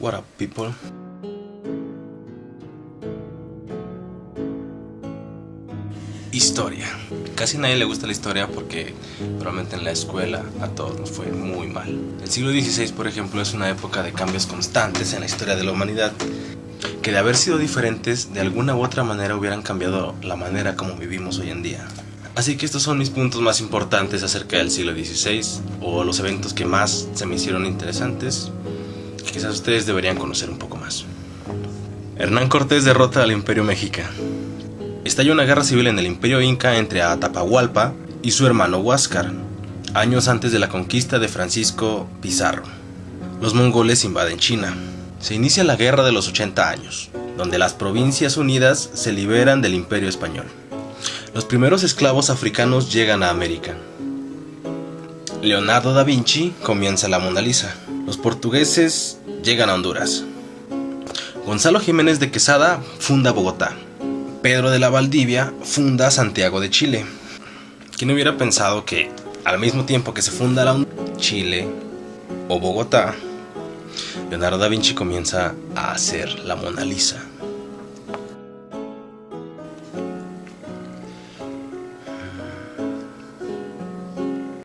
What up, people? Historia. Casi nadie le gusta la historia porque probablemente en la escuela a todos nos fue muy mal. El siglo XVI, por ejemplo, es una época de cambios constantes en la historia de la humanidad que de haber sido diferentes, de alguna u otra manera hubieran cambiado la manera como vivimos hoy en día. Así que estos son mis puntos más importantes acerca del siglo XVI o los eventos que más se me hicieron interesantes que quizás ustedes deberían conocer un poco más. Hernán Cortés derrota al Imperio Mexica. Estalla una guerra civil en el Imperio Inca entre Atapahualpa y su hermano Huáscar, años antes de la conquista de Francisco Pizarro. Los mongoles invaden China. Se inicia la Guerra de los 80 años, donde las provincias unidas se liberan del Imperio Español. Los primeros esclavos africanos llegan a América. Leonardo da Vinci comienza la Mona Lisa. Los portugueses llegan a Honduras. Gonzalo Jiménez de Quesada funda Bogotá. Pedro de la Valdivia funda Santiago de Chile. ¿Quién hubiera pensado que al mismo tiempo que se funda la Chile o Bogotá, Leonardo da Vinci comienza a hacer la Mona Lisa?